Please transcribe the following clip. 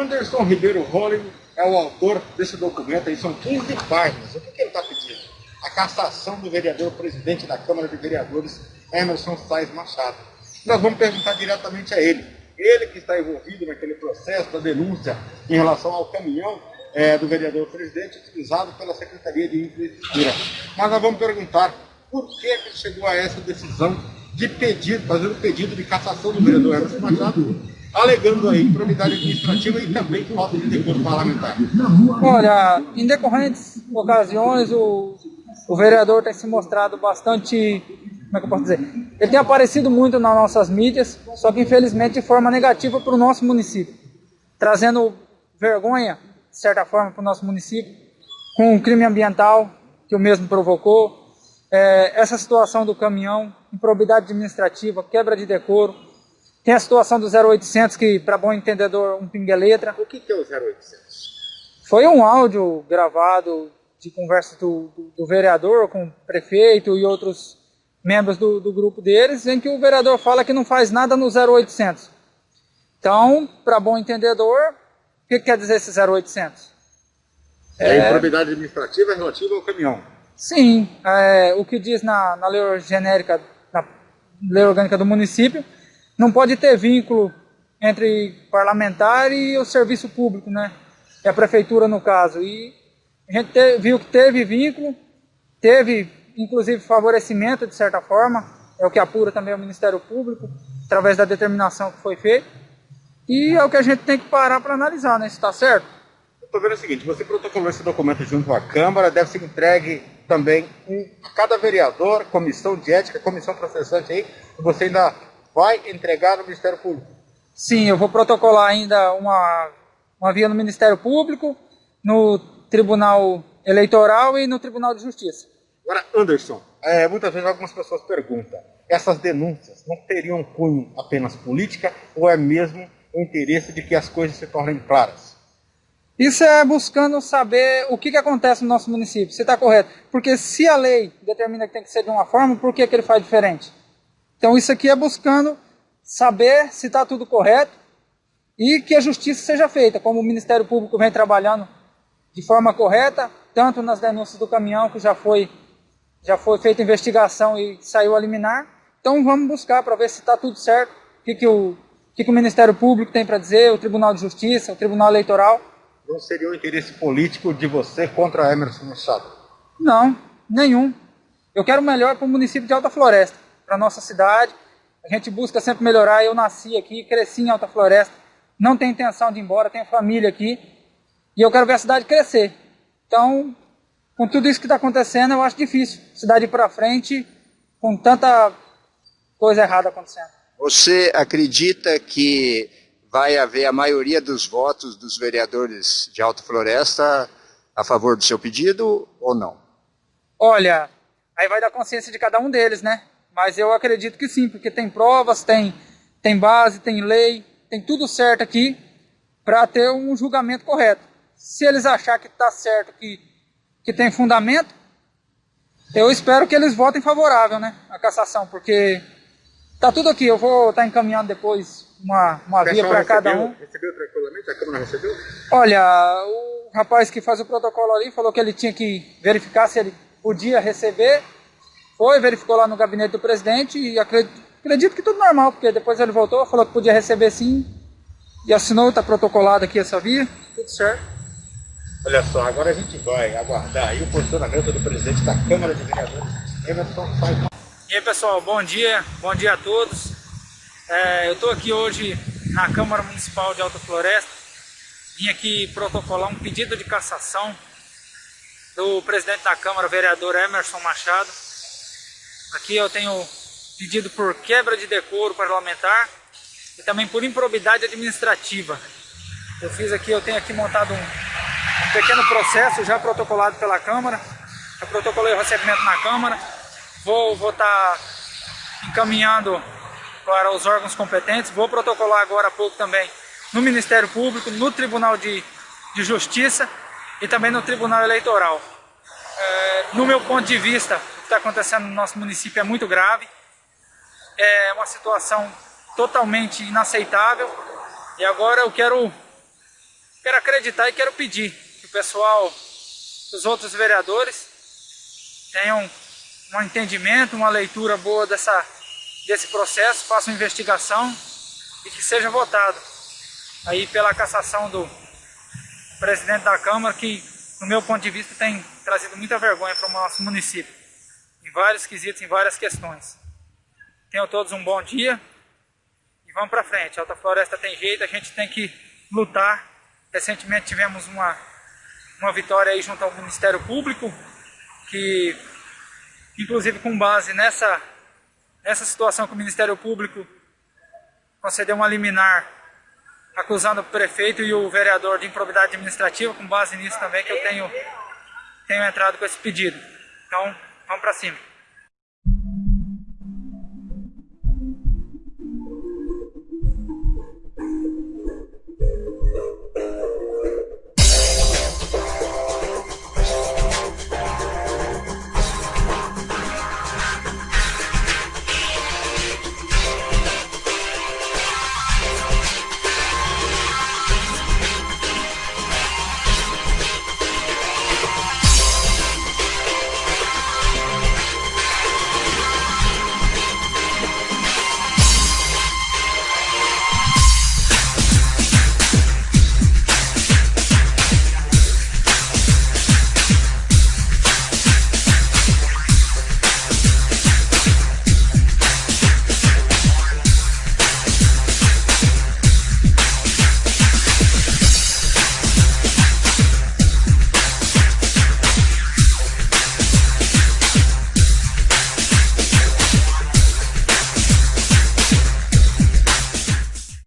Anderson Ribeiro Holling é o autor desse documento aí, são 15 páginas. O que, que ele está pedindo? A cassação do vereador presidente da Câmara de Vereadores, Emerson Sainz Machado. Nós vamos perguntar diretamente a ele. Ele que está envolvido naquele processo da denúncia em relação ao caminhão é, do vereador presidente utilizado pela Secretaria de Infraestrutura. Mas nós vamos perguntar por que, ele chegou a essa decisão de pedir, fazer um pedido de cassação do vereador Emerson Machado, alegando aí improbidade administrativa e também falta de decoro parlamentar. Olha, em decorrentes ocasiões, o, o vereador tem se mostrado bastante, como é que eu posso dizer? Ele tem aparecido muito nas nossas mídias, só que infelizmente de forma negativa para o nosso município, trazendo vergonha, de certa forma, para o nosso município, com o crime ambiental que o mesmo provocou, é, essa situação do caminhão, improbidade administrativa, quebra de decoro, tem a situação do 0800, que para bom entendedor, um pinga-letra. O que, que é o 0800? Foi um áudio gravado de conversa do, do, do, vereador com o prefeito e outros membros do, do, grupo deles, em que o vereador fala que não faz nada no 0800. Então, para bom entendedor, o que, que quer dizer esse 0800? É, é improbidade administrativa relativa ao caminhão. Sim, é, o que diz na, na lei genérica, na lei orgânica do município, não pode ter vínculo entre parlamentar e o serviço público, né? E a prefeitura no caso. E a gente te, viu que teve vínculo, teve inclusive favorecimento de certa forma, é o que apura também o Ministério Público, através da determinação que foi feita. E é o que a gente tem que parar para analisar, né? Se está certo. Estou vendo o seguinte, você protocolou esse documento junto à Câmara, deve ser entregue também a cada vereador, comissão de ética, comissão processante aí, você ainda vai entregar no Ministério Público? Sim, eu vou protocolar ainda uma, uma via no Ministério Público, no Tribunal Eleitoral e no Tribunal de Justiça. Agora, Anderson, é, muitas vezes algumas pessoas perguntam, essas denúncias não teriam cunho apenas política ou é mesmo o interesse de que as coisas se tornem claras? Isso é buscando saber o que, que acontece no nosso município, se está correto. Porque se a lei determina que tem que ser de uma forma, por que, que ele faz diferente? Então isso aqui é buscando saber se está tudo correto e que a justiça seja feita, como o Ministério Público vem trabalhando de forma correta, tanto nas denúncias do caminhão, que já foi, já foi feita investigação e saiu a liminar. Então vamos buscar para ver se está tudo certo, o que, que, o, que, que o Ministério Público tem para dizer, o Tribunal de Justiça, o Tribunal Eleitoral não seria um interesse político de você contra Emerson Machado? Não, nenhum. Eu quero o melhor para o município de Alta Floresta, para a nossa cidade. A gente busca sempre melhorar. Eu nasci aqui, cresci em Alta Floresta. Não tenho intenção de ir embora, tenho família aqui. E eu quero ver a cidade crescer. Então, com tudo isso que está acontecendo, eu acho difícil cidade ir para frente com tanta coisa errada acontecendo. Você acredita que vai haver a maioria dos votos dos vereadores de Alta Floresta a favor do seu pedido ou não? Olha, aí vai da consciência de cada um deles, né? Mas eu acredito que sim, porque tem provas, tem, tem base, tem lei, tem tudo certo aqui para ter um julgamento correto. Se eles achar que está certo, que, que tem fundamento, eu espero que eles votem favorável, né? A cassação, porque tá tudo aqui. Eu vou estar tá encaminhando depois uma, uma via para cada um. Recebeu tranquilamente? A Câmara recebeu? Olha, o rapaz que faz o protocolo ali falou que ele tinha que verificar se ele podia receber. Foi, verificou lá no gabinete do presidente e acredito, acredito que tudo normal, porque depois ele voltou, falou que podia receber sim. E assinou, está protocolado aqui essa via, tudo certo. Olha só, agora a gente vai aguardar aí o posicionamento do presidente da Câmara de Vereadores, Emerson E aí pessoal, bom dia, bom dia a todos. É, eu estou aqui hoje na Câmara Municipal de Alta Floresta. Vim aqui protocolar um pedido de cassação do presidente da Câmara, vereador Emerson Machado. Aqui eu tenho pedido por quebra de decoro parlamentar e também por improbidade administrativa. Eu fiz aqui, eu tenho aqui montado um pequeno processo já protocolado pela Câmara. Eu protocolei o recebimento na Câmara. Vou estar tá encaminhando para os órgãos competentes. Vou protocolar agora há pouco também no Ministério Público, no Tribunal de, de Justiça e também no Tribunal Eleitoral. É, no meu ponto de vista, está acontecendo no nosso município é muito grave. É uma situação totalmente inaceitável. E agora eu quero quero acreditar e quero pedir que o pessoal, os outros vereadores, tenham um entendimento, uma leitura boa dessa, desse processo, façam investigação e que seja votado aí pela cassação do presidente da Câmara, que, no meu ponto de vista, tem trazido muita vergonha para o nosso município, em vários quesitos, em várias questões. Tenham todos um bom dia e vamos para frente. A Alta Floresta tem jeito, a gente tem que lutar. Recentemente tivemos uma, uma vitória aí junto ao Ministério Público, que inclusive com base nessa, nessa situação que o Ministério Público concedeu uma liminar acusando o prefeito e o vereador de improbidade administrativa, com base nisso também que eu tenho, tenho entrado com esse pedido. Então, vamos para cima.